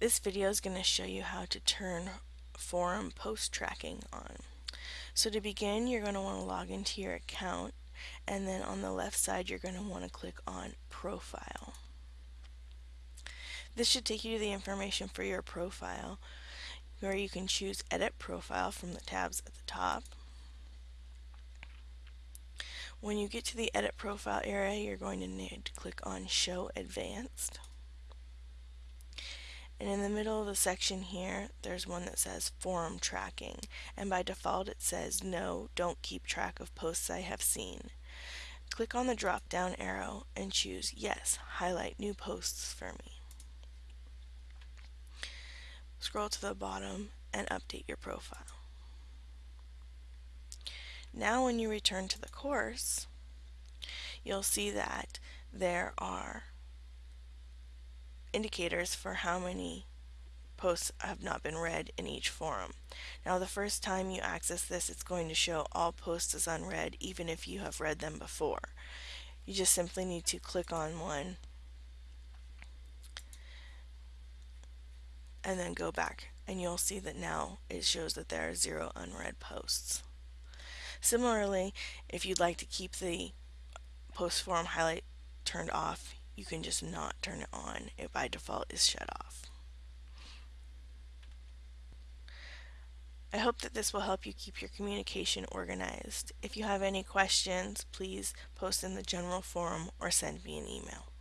This video is going to show you how to turn forum post tracking on. So to begin, you're going to want to log into your account and then on the left side you're going to want to click on profile. This should take you to the information for your profile where you can choose edit profile from the tabs at the top. When you get to the edit profile area you're going to need to click on show advanced. And in the middle of the section here, there's one that says forum tracking. And by default it says no, don't keep track of posts I have seen. Click on the drop down arrow and choose yes, highlight new posts for me. Scroll to the bottom and update your profile. Now when you return to the course, you'll see that there are indicators for how many posts have not been read in each forum. Now the first time you access this it's going to show all posts as unread even if you have read them before. You just simply need to click on one and then go back and you'll see that now it shows that there are zero unread posts. Similarly, if you'd like to keep the post forum highlight turned off, you can just not turn it on. It by default is shut off. I hope that this will help you keep your communication organized. If you have any questions, please post in the general forum or send me an email.